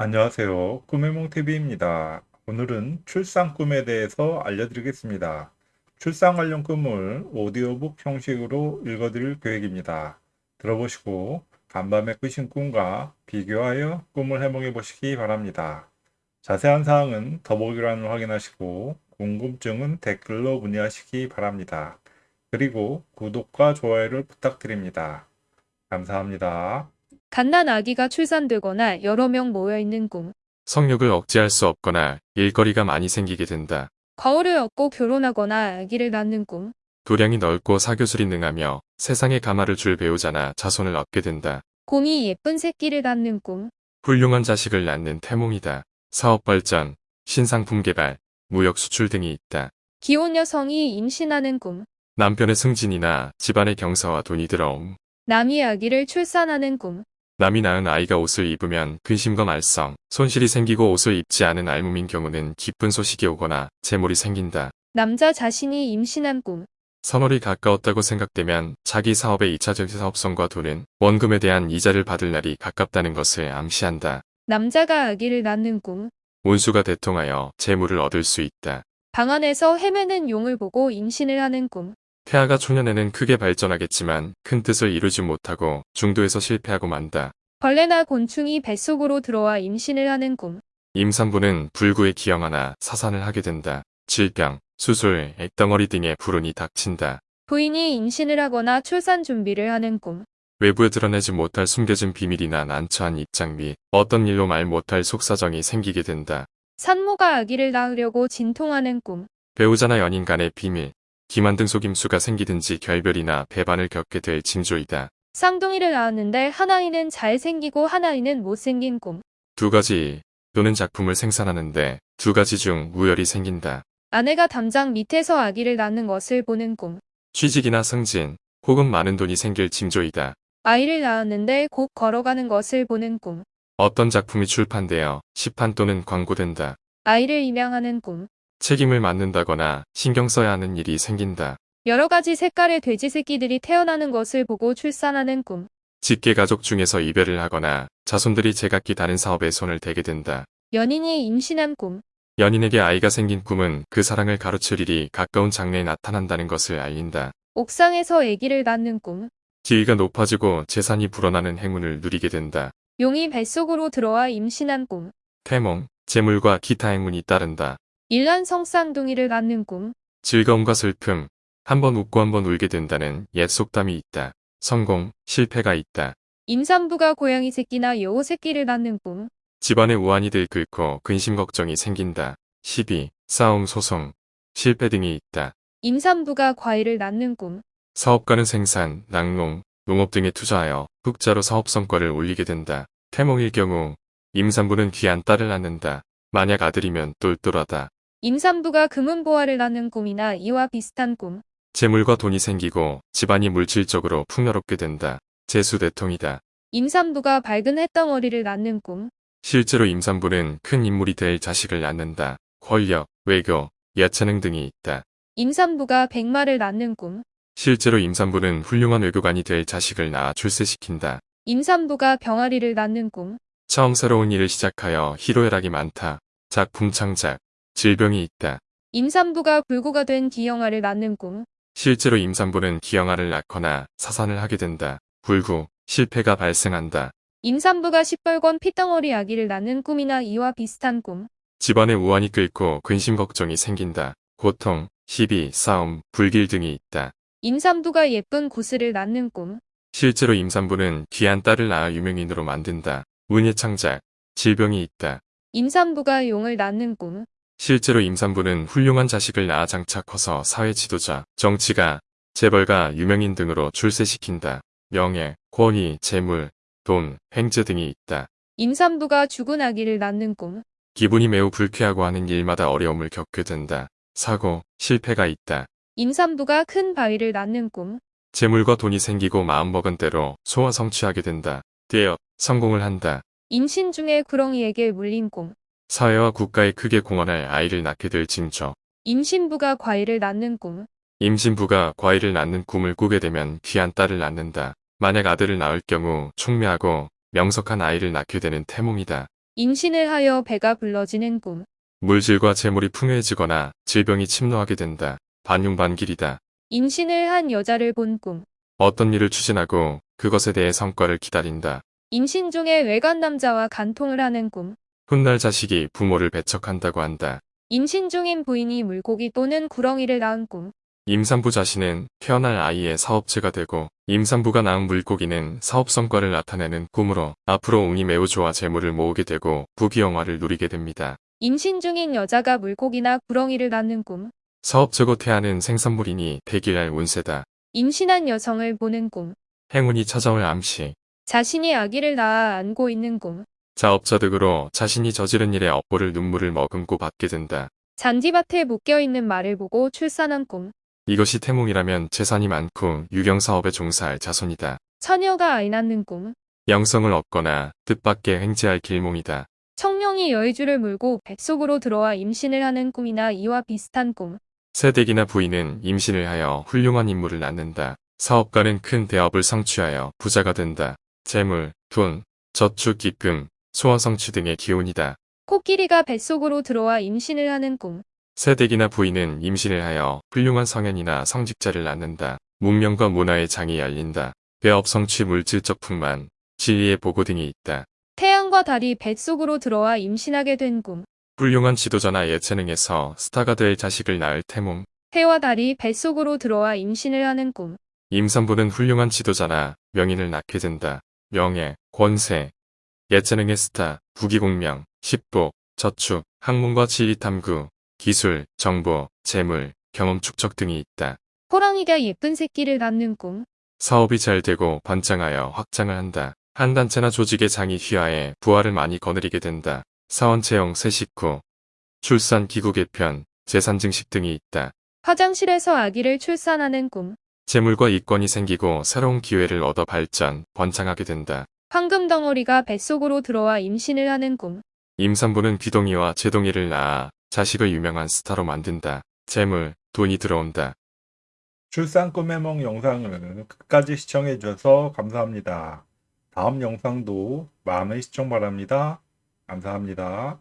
안녕하세요. 꿈의 몽TV입니다. 오늘은 출산 꿈에 대해서 알려드리겠습니다. 출산 관련 꿈을 오디오북 형식으로 읽어드릴 계획입니다. 들어보시고 간밤에 꾸신 꿈과 비교하여 꿈을 해몽해 보시기 바랍니다. 자세한 사항은 더보기란을 확인하시고 궁금증은 댓글로 문의하시기 바랍니다. 그리고 구독과 좋아요를 부탁드립니다. 감사합니다. 갓난 아기가 출산되거나 여러 명 모여있는 꿈. 성욕을 억제할 수 없거나 일거리가 많이 생기게 된다. 거울을 얻고 결혼하거나 아기를 낳는 꿈. 도량이 넓고 사교술이 능하며 세상에 가마를 줄 배우자나 자손을 얻게 된다. 곰이 예쁜 새끼를 낳는 꿈. 훌륭한 자식을 낳는 태몽이다. 사업 발전, 신상품 개발, 무역 수출 등이 있다. 기혼 여성이 임신하는 꿈. 남편의 승진이나 집안의 경사와 돈이 들어옴. 남이 아기를 출산하는 꿈. 남이 낳은 아이가 옷을 입으면 근심과 말썽, 손실이 생기고 옷을 입지 않은 알몸인 경우는 기쁜 소식이 오거나 재물이 생긴다. 남자 자신이 임신한 꿈. 선월이 가까웠다고 생각되면 자기 사업의 2차적 사업성과 돈은 원금에 대한 이자를 받을 날이 가깝다는 것을 암시한다. 남자가 아기를 낳는 꿈. 운수가 대통하여 재물을 얻을 수 있다. 방 안에서 헤매는 용을 보고 임신을 하는 꿈. 태아가 초년에는 크게 발전하겠지만 큰 뜻을 이루지 못하고 중도에서 실패하고 만다. 벌레나 곤충이 뱃속으로 들어와 임신을 하는 꿈. 임산부는 불구에 기형하나 사산을 하게 된다. 질병, 수술, 액덩어리 등의 불운이 닥친다. 부인이 임신을 하거나 출산 준비를 하는 꿈. 외부에 드러내지 못할 숨겨진 비밀이나 난처한 입장 및 어떤 일로 말 못할 속사정이 생기게 된다. 산모가 아기를 낳으려고 진통하는 꿈. 배우자나 연인 간의 비밀, 기만 등 속임수가 생기든지 결별이나 배반을 겪게 될 징조이다. 쌍둥이를 낳았는데 하나이는 잘생기고 하나이는 못생긴 꿈. 두 가지 또는 작품을 생산하는데 두 가지 중 우열이 생긴다. 아내가 담장 밑에서 아기를 낳는 것을 보는 꿈. 취직이나 승진 혹은 많은 돈이 생길 징조이다. 아이를 낳았는데 곧 걸어가는 것을 보는 꿈. 어떤 작품이 출판되어 시판 또는 광고된다. 아이를 입양하는 꿈. 책임을 맡는다거나 신경 써야 하는 일이 생긴다. 여러 가지 색깔의 돼지 새끼들이 태어나는 것을 보고 출산하는 꿈. 직계 가족 중에서 이별을 하거나 자손들이 제각기 다른 사업에 손을 대게 된다. 연인이 임신한 꿈. 연인에게 아이가 생긴 꿈은 그 사랑을 가로칠 일이 가까운 장래에 나타난다는 것을 알린다. 옥상에서 아기를 낳는 꿈. 지위가 높아지고 재산이 불어나는 행운을 누리게 된다. 용이 뱃속으로 들어와 임신한 꿈. 태몽, 재물과 기타 행운이 따른다. 일란 성 쌍둥이를 낳는 꿈. 즐거움과 슬픔, 한번 웃고 한번 울게 된다는 옛 속담이 있다. 성공, 실패가 있다. 임산부가 고양이 새끼나 여우 새끼를 낳는 꿈. 집안의 우환이 들끓고 근심 걱정이 생긴다. 시비, 싸움, 소송, 실패 등이 있다. 임산부가 과일을 낳는 꿈. 사업가는 생산, 낙농, 농업 등에 투자하여 흑자로 사업 성과를 올리게 된다. 태몽일 경우 임산부는 귀한 딸을 낳는다. 만약 아들이면 똘똘하다. 임산부가 금은보화를 낳는 꿈이나 이와 비슷한 꿈. 재물과 돈이 생기고 집안이 물질적으로 풍요롭게 된다. 재수대통이다. 임산부가 밝은 햇덩어리를 낳는 꿈. 실제로 임산부는 큰 인물이 될 자식을 낳는다. 권력, 외교, 예체능 등이 있다. 임산부가 백마를 낳는 꿈. 실제로 임산부는 훌륭한 외교관이 될 자식을 낳아 출세시킨다. 임산부가 병아리를 낳는 꿈. 처음 새로운 일을 시작하여 희로애락이 많다. 작품 창작, 질병이 있다. 임산부가 불구가 된 기형아를 낳는 꿈. 실제로 임산부는 기형아를 낳거나 사산을 하게 된다. 불구, 실패가 발생한다. 임산부가 시뻘건 피덩어리 아기를 낳는 꿈이나 이와 비슷한 꿈. 집안에 우환이 끓고 근심 걱정이 생긴다. 고통, 시비, 싸움, 불길 등이 있다. 임산부가 예쁜 구슬을 낳는 꿈. 실제로 임산부는 귀한 딸을 낳아 유명인으로 만든다. 운의 창작, 질병이 있다. 임산부가 용을 낳는 꿈. 실제로 임산부는 훌륭한 자식을 낳아 장차 커서 사회 지도자, 정치가, 재벌가, 유명인 등으로 출세시킨다. 명예, 권위, 재물, 돈, 횡재 등이 있다. 임산부가 죽은 아기를 낳는 꿈. 기분이 매우 불쾌하고 하는 일마다 어려움을 겪게 된다. 사고, 실패가 있다. 임산부가 큰 바위를 낳는 꿈. 재물과 돈이 생기고 마음먹은 대로 소화 성취하게 된다. 되어 성공을 한다. 임신 중에 구렁이에게 물린 꿈. 사회와 국가에 크게 공헌할 아이를 낳게 될 징조. 임신부가 과일을 낳는 꿈. 임신부가 과일을 낳는 꿈을 꾸게 되면 귀한 딸을 낳는다. 만약 아들을 낳을 경우 총명하고 명석한 아이를 낳게 되는 태몽이다. 임신을 하여 배가 불러지는 꿈. 물질과 재물이 풍요해지거나 질병이 침노하게 된다. 반용반길이다. 임신을 한 여자를 본 꿈. 어떤 일을 추진하고 그것에 대해 성과를 기다린다. 임신 중에 외간 남자와 간통을 하는 꿈. 훗날 자식이 부모를 배척한다고 한다. 임신 중인 부인이 물고기 또는 구렁이를 낳은 꿈. 임산부 자신은 태어날 아이의 사업체가 되고 임산부가 낳은 물고기는 사업 성과를 나타내는 꿈으로 앞으로 운이 매우 좋아 재물을 모으게 되고 부귀영화를 누리게 됩니다. 임신 중인 여자가 물고기나 구렁이를 낳는 꿈. 사업체고 태아는 생산물이니 대길할 운세다. 임신한 여성을 보는 꿈. 행운이 찾아올 암시. 자신이 아기를 낳아 안고 있는 꿈. 자업자득으로 자신이 저지른 일에 업보를 눈물을 머금고 받게 된다. 잔디밭에 묶여있는 말을 보고 출산한 꿈. 이것이 태몽이라면 재산이 많고 유경사업에 종사할 자손이다. 처녀가 아이 낳는 꿈. 영성을 얻거나 뜻밖의 횡재할 길몽이다. 청룡이 여의주를 물고 뱃속으로 들어와 임신을 하는 꿈이나 이와 비슷한 꿈. 새댁이나 부인은 임신을 하여 훌륭한 인물을 낳는다. 사업가는 큰 대업을 성취하여 부자가 된다. 재물, 돈, 저축, 기금, 소원 성취 등의 기운이다. 코끼리가 뱃속으로 들어와 임신을 하는 꿈. 새댁이나 부인은 임신을 하여 훌륭한 성현이나 성직자를 낳는다. 문명과 문화의 장이 열린다. 배업 성취 물질적 풍만, 진리의 보고 등이 있다. 태양과 달이 뱃속으로 들어와 임신하게 된 꿈. 훌륭한 지도자나 예체능에서 스타가 될 자식을 낳을 태몽. 해와 달이 뱃속으로 들어와 임신을 하는 꿈. 임산부는 훌륭한 지도자나 명인을 낳게 된다. 명예, 권세, 예체능의 스타, 부귀공명, 식복, 저축, 학문과 지리 탐구, 기술, 정보, 재물, 경험 축적 등이 있다. 호랑이가 예쁜 새끼를 낳는 꿈. 사업이 잘 되고 번창하여 확장을 한다. 한 단체나 조직의 장이 휘하에 부하를 많이 거느리게 된다. 사원 채용 새 식구, 출산 기구 개편, 재산 증식 등이 있다. 화장실에서 아기를 출산하는 꿈. 재물과 이권이 생기고 새로운 기회를 얻어 발전, 번창하게 된다. 황금 덩어리가 뱃속으로 들어와 임신을 하는 꿈. 임산부는 귀동이와 제동이를 낳아 자식을 유명한 스타로 만든다. 재물, 돈이 들어온다. 출산 꿈의梦 영상을 끝까지 시청해 주셔서 감사합니다. 다음 영상도 많은 시청 바랍니다. 감사합니다.